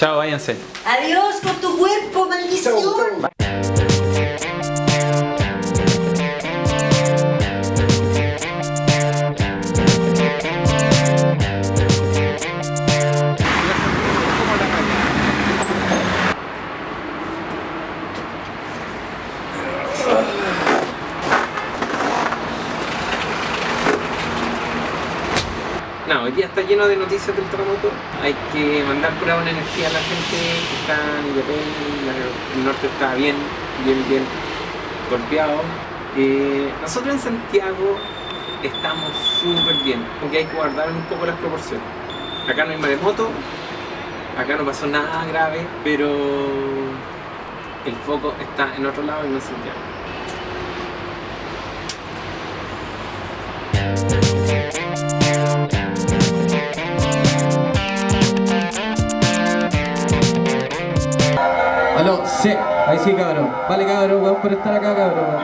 Chao, váyanse. Adiós con tu cuerpo, maldición. No, hoy día está lleno de noticias del terremoto. Hay que mandar pura buena energía a la gente que está en Illapel, la- el norte está bien, bien, bien golpeado. Eh, nosotros en Santiago estamos súper bien, porque hay que guardar un poco las proporciones. Acá no hay maremoto, acá no pasó nada grave, pero el foco está en otro lado y no en Santiago. Sí, ahí sí cabrón. Vale cabrón, weón, por estar acá cabrón.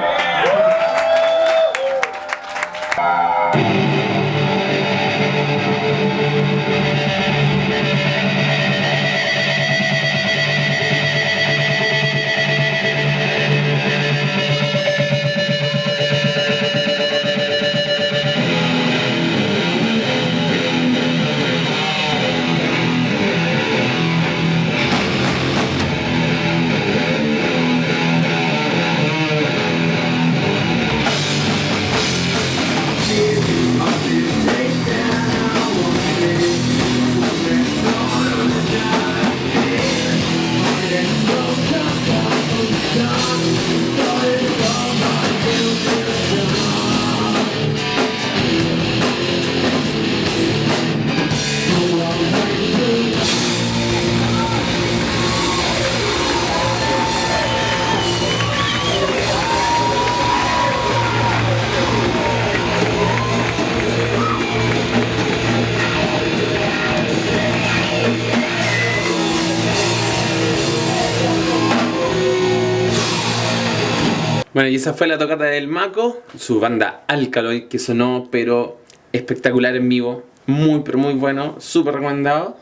Bueno, y esa fue la tocata del Mako, su banda Alkaloid, que sonó pero espectacular en vivo, muy pero muy bueno, súper recomendado.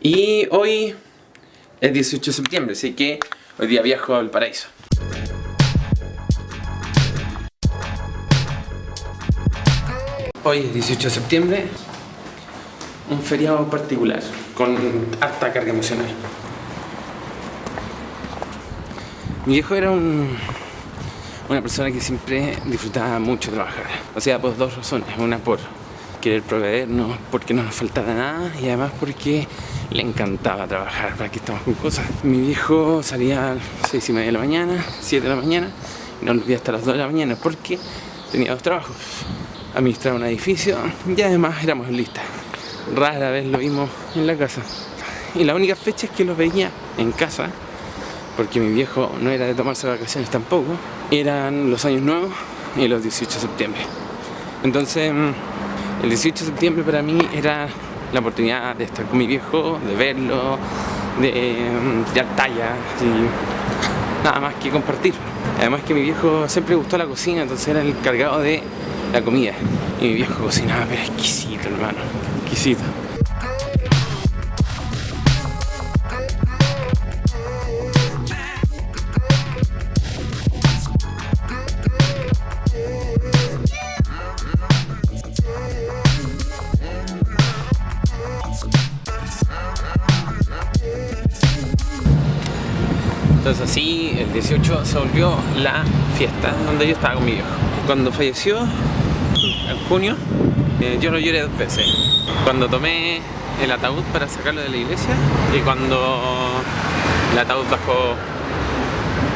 Y hoy es 18 de septiembre, así que hoy día viajo al paraíso. Hoy es 18 de septiembre, un feriado particular, con harta carga emocional. Mi viejo era un, una persona que siempre disfrutaba mucho trabajar. O sea, por dos razones. Una por querer proveernos, porque no nos faltara nada y además porque le encantaba trabajar, para que estamos con cosas. Mi viejo salía a las seis y media de la mañana, 7 de la mañana y no volvía hasta las 2 de la mañana porque tenía dos trabajos. Administrar un edificio y además éramos listas. Rara vez lo vimos en la casa. Y la única fecha es que lo veía en casa porque mi viejo no era de tomarse vacaciones tampoco, eran los años nuevos y los 18 de septiembre. Entonces, mm, el 18 de septiembre para mí era la oportunidad de estar con mi viejo, de verlo, de mm, tirar talla y nada más que compartir. Además que mi viejo siempre gustó la cocina, entonces era el cargado de la comida. Y mi viejo cocinaba, pero exquisito, hermano, exquisito. Entonces así el 18 se volvió la fiesta donde yo estaba con mi viejo. Cuando falleció, en junio, eh, yo lo lloré dos veces. Cuando tomé el ataúd para sacarlo de la iglesia y cuando el ataúd bajó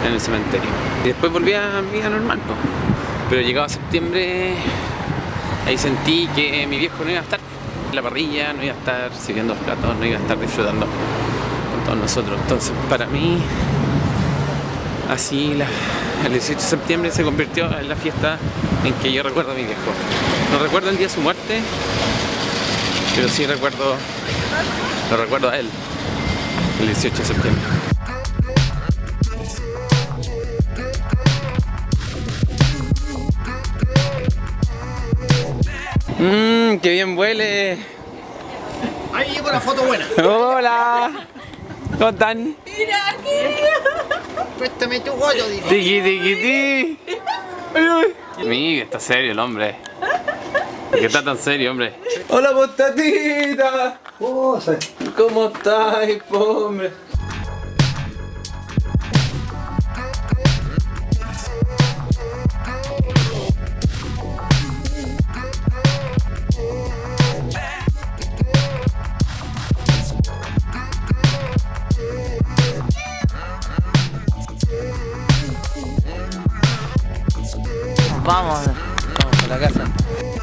en el cementerio. Y después volví a mi vida normal. po. Pero llegado a septiembre, ahí sentí que mi viejo no iba a estar en la parrilla, no iba a estar sirviendo los platos, no iba a estar disfrutando con todos nosotros. Entonces para mí Así la- el 18 de septiembre se convirtió en la fiesta en que yo recuerdo a mi viejo. No recuerdo el día de su muerte, pero sí recuerdo, lo recuerdo a él, el 18 de septiembre. Mmm, qué bien huele. Ahí llegó la foto buena. Hola. ¿Cómo están? Préstame tu goyo, dice. Tiki, tiki, ti. Ay, ay. Amigo, está serio el hombre. ¿Por qué está tan serio, hombre? Hola, postatita. ¿Cómo estáis, hombre? Vamos, vamos a la casa.